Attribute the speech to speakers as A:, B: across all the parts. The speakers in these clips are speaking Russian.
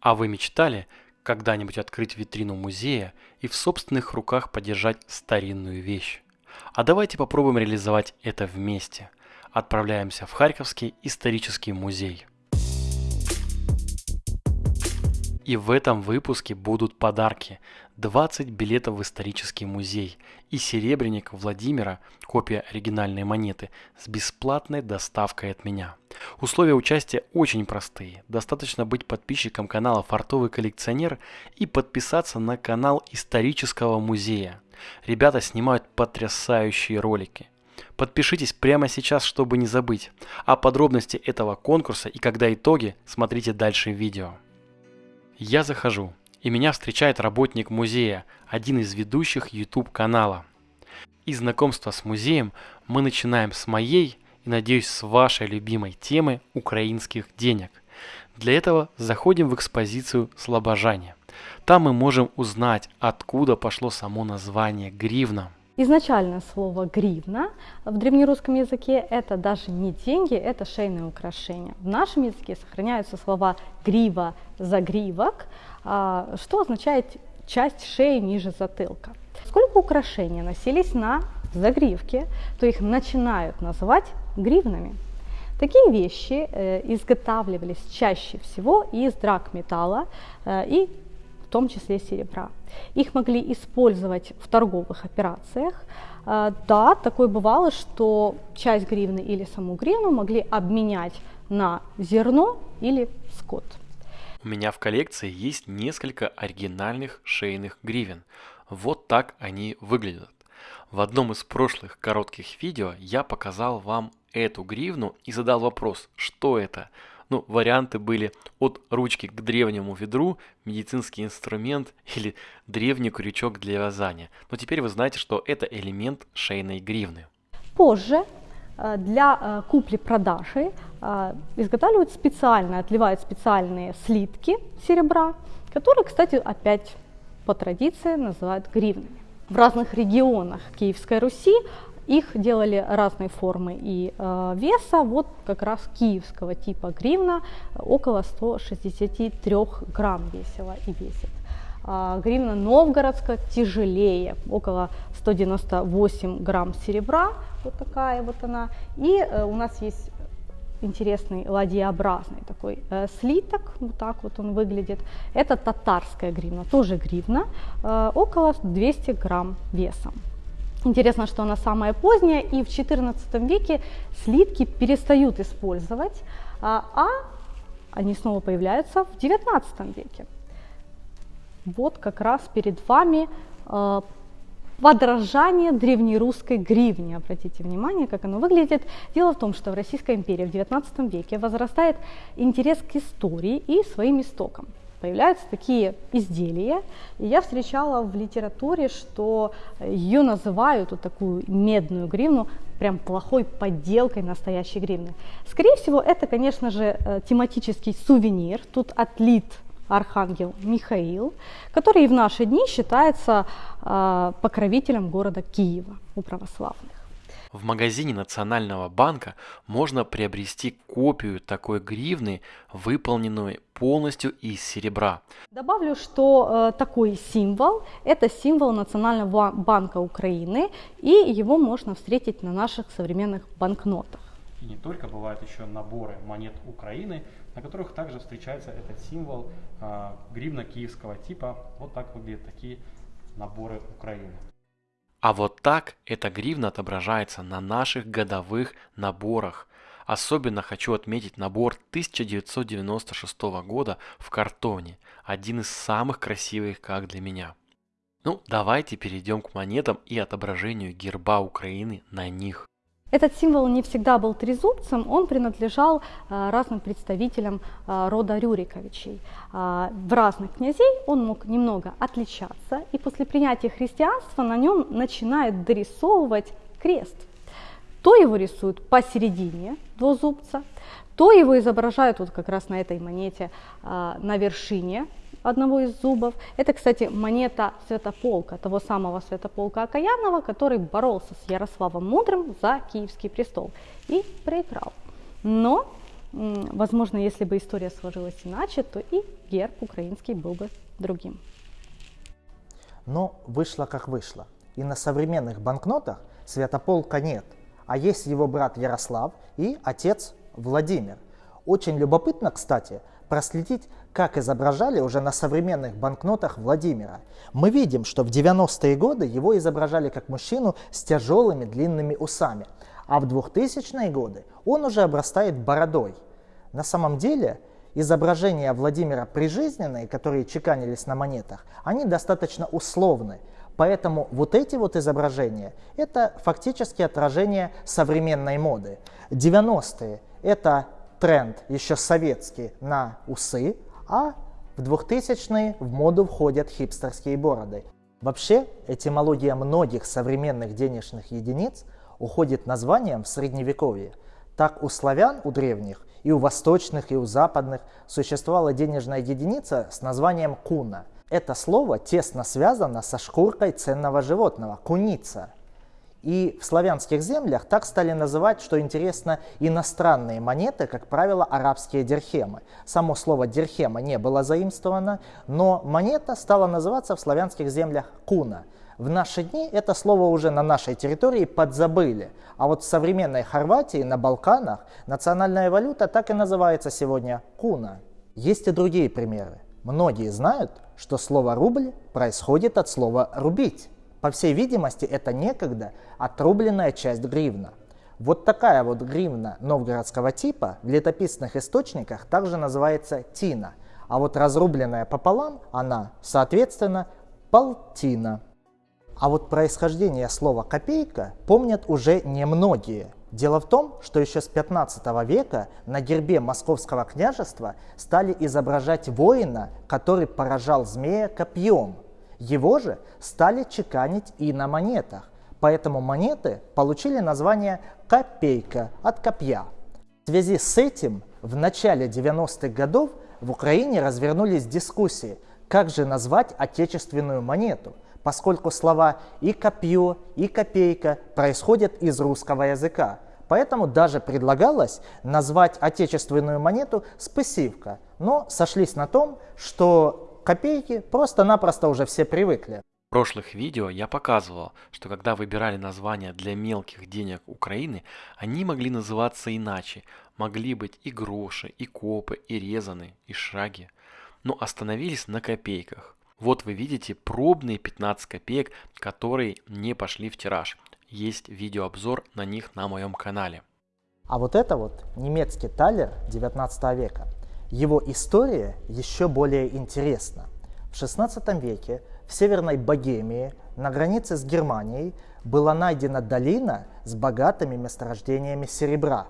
A: А вы мечтали когда-нибудь открыть витрину музея и в собственных руках подержать старинную вещь? А давайте попробуем реализовать это вместе. Отправляемся в Харьковский исторический музей. И в этом выпуске будут подарки. 20 билетов в исторический музей и серебряник Владимира, копия оригинальной монеты, с бесплатной доставкой от меня. Условия участия очень простые. Достаточно быть подписчиком канала «Фартовый коллекционер» и подписаться на канал исторического музея. Ребята снимают потрясающие ролики. Подпишитесь прямо сейчас, чтобы не забыть. А подробности этого конкурса и когда итоги, смотрите дальше в видео. Я захожу, и меня встречает работник музея, один из ведущих YouTube канала. И знакомство с музеем мы начинаем с моей и, надеюсь, с вашей любимой темы украинских денег. Для этого заходим в экспозицию «Слобожане». Там мы можем узнать, откуда пошло само название гривна.
B: Изначально слово гривна в древнерусском языке это даже не деньги, это шейное украшение. В нашем языке сохраняются слова грива, загривок, что означает часть шеи ниже затылка. Сколько украшений носились на загривке, то их начинают называть гривнами. Такие вещи э, изготавливались чаще всего из драгметалла э, и в том числе серебра. Их могли использовать в торговых операциях. А, да, такое бывало, что часть гривны или саму гривну могли обменять на зерно или скот.
A: У меня в коллекции есть несколько оригинальных шейных гривен. Вот так они выглядят. В одном из прошлых коротких видео я показал вам эту гривну и задал вопрос, что это. Ну, варианты были от ручки к древнему ведру, медицинский инструмент или древний крючок для вязания. Но теперь вы знаете, что это элемент шейной гривны.
B: Позже для э, купли-продажи э, изготавливают специально, отливают специальные слитки серебра, которые, кстати, опять по традиции называют гривнами. В разных регионах Киевской Руси их делали разной формы и э, веса, вот как раз киевского типа гривна около 163 грамм весила и весит. А гривна новгородская тяжелее, около 198 грамм серебра, вот такая вот она. И э, у нас есть интересный ладьеобразный такой э, слиток, вот так вот он выглядит. Это татарская гривна, тоже гривна, э, около 200 грамм весом. Интересно, что она самая поздняя, и в XIV веке слитки перестают использовать, а, а они снова появляются в XIX веке. Вот как раз перед вами э, подражание древнерусской гривне. Обратите внимание, как оно выглядит. Дело в том, что в Российской империи в XIX веке возрастает интерес к истории и своим истокам появляются такие изделия. И я встречала в литературе, что ее называют, вот такую медную гривну, прям плохой подделкой настоящей гривны. Скорее всего, это, конечно же, э, тематический сувенир. Тут отлит архангел Михаил, который и в наши дни считается э, покровителем города Киева у православных.
A: В магазине Национального банка можно приобрести копию такой гривны, выполненную полностью из серебра.
B: Добавлю, что э, такой символ – это символ Национального банка Украины, и его можно встретить на наших современных банкнотах.
A: И не только, бывают еще наборы монет Украины, на которых также встречается этот символ э, гривна киевского типа. Вот так выглядят такие наборы Украины. А вот так эта гривна отображается на наших годовых наборах. Особенно хочу отметить набор 1996 года в картоне, один из самых красивых как для меня. Ну, давайте перейдем к монетам и отображению герба Украины на них.
B: Этот символ не всегда был трезубцем, он принадлежал а, разным представителям а, рода Рюриковичей. А, в разных князей он мог немного отличаться, и после принятия христианства на нем начинают дорисовывать крест. То его рисуют посередине двузубца, то его изображают вот как раз на этой монете на вершине одного из зубов. Это, кстати, монета Святополка, того самого Святополка Окаянова, который боролся с Ярославом Мудрым за Киевский престол и проиграл. Но Возможно, если бы история сложилась иначе, то и герб украинский был бы другим.
C: Но вышло как вышло. И на современных банкнотах Святополка нет, а есть его брат Ярослав и отец Владимир. Очень любопытно, кстати, проследить, как изображали уже на современных банкнотах Владимира. Мы видим, что в 90-е годы его изображали как мужчину с тяжелыми длинными усами, а в 2000-е годы он уже обрастает бородой. На самом деле изображения Владимира прижизненные, которые чеканились на монетах, они достаточно условны. Поэтому вот эти вот изображения – это фактически отражение современной моды. 90-е – это тренд еще советский на усы, а в 2000-е в моду входят хипстерские бороды. Вообще, этимология многих современных денежных единиц уходит названием в средневековье. Так у славян, у древних, и у восточных, и у западных существовала денежная единица с названием куна. Это слово тесно связано со шкуркой ценного животного – куница – и в славянских землях так стали называть, что интересно, иностранные монеты, как правило, арабские дирхемы. Само слово дирхема не было заимствовано, но монета стала называться в славянских землях куна. В наши дни это слово уже на нашей территории подзабыли. А вот в современной Хорватии, на Балканах, национальная валюта так и называется сегодня куна. Есть и другие примеры. Многие знают, что слово «рубль» происходит от слова «рубить». По всей видимости, это некогда отрубленная часть гривна. Вот такая вот гривна новгородского типа в летописных источниках также называется тина, а вот разрубленная пополам она, соответственно, полтина. А вот происхождение слова «копейка» помнят уже немногие. Дело в том, что еще с 15 века на гербе Московского княжества стали изображать воина, который поражал змея копьем – его же стали чеканить и на монетах, поэтому монеты получили название «копейка» от копья. В связи с этим в начале 90-х годов в Украине развернулись дискуссии, как же назвать отечественную монету, поскольку слова и копье, и копейка происходят из русского языка. Поэтому даже предлагалось назвать отечественную монету спасивка, но сошлись на том, что копейки просто-напросто уже все привыкли.
A: В прошлых видео я показывал, что когда выбирали названия для мелких денег Украины, они могли называться иначе. Могли быть и гроши, и копы, и резаны, и шаги. Но остановились на копейках. Вот вы видите пробные 15 копеек, которые не пошли в тираж. Есть видеообзор на них на моем канале.
C: А вот это вот немецкий талер 19 века. Его история еще более интересна. В XVI веке в Северной Богемии на границе с Германией была найдена долина с богатыми месторождениями серебра.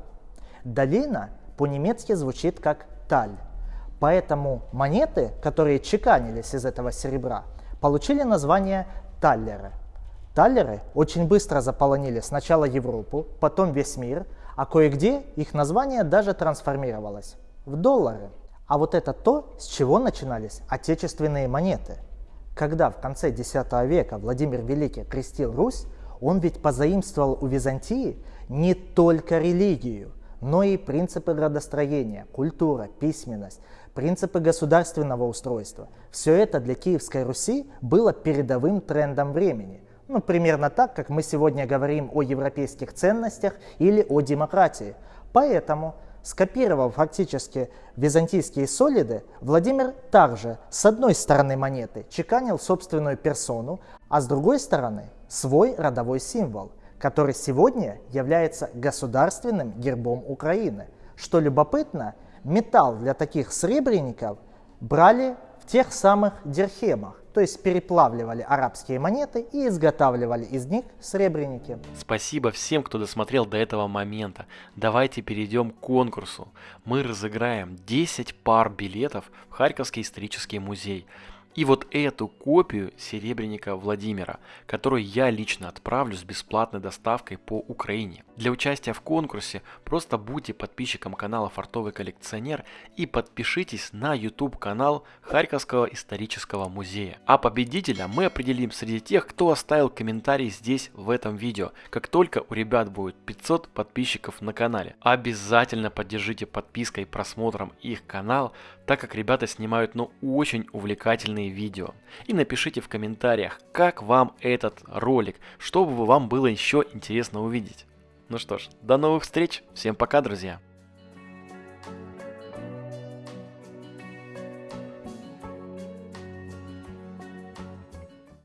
C: Долина по-немецки звучит как таль. Поэтому монеты, которые чеканились из этого серебра, получили название таллеры. Таллеры очень быстро заполонили сначала Европу, потом весь мир, а кое-где их название даже трансформировалось в доллары. А вот это то, с чего начинались отечественные монеты. Когда в конце X века Владимир Великий крестил Русь, он ведь позаимствовал у Византии не только религию, но и принципы градостроения, культура, письменность, принципы государственного устройства. Все это для Киевской Руси было передовым трендом времени. Ну, примерно так, как мы сегодня говорим о европейских ценностях или о демократии. Поэтому Скопировав фактически византийские солиды, Владимир также с одной стороны монеты чеканил собственную персону, а с другой стороны свой родовой символ, который сегодня является государственным гербом Украины. Что любопытно, металл для таких сребреников брали в тех самых дирхемах, то есть переплавливали арабские монеты и изготавливали из них сребреники.
A: Спасибо всем, кто досмотрел до этого момента. Давайте перейдем к конкурсу. Мы разыграем 10 пар билетов в Харьковский исторический музей. И вот эту копию серебряника Владимира, которую я лично отправлю с бесплатной доставкой по Украине. Для участия в конкурсе просто будьте подписчиком канала Фартовый коллекционер и подпишитесь на YouTube канал Харьковского исторического музея. А победителя мы определим среди тех, кто оставил комментарий здесь в этом видео, как только у ребят будет 500 подписчиков на канале. Обязательно поддержите подпиской и просмотром их канал, так как ребята снимают ну очень увлекательные видео. И напишите в комментариях, как вам этот ролик, чтобы вам было еще интересно увидеть. Ну что ж, до новых встреч, всем пока, друзья!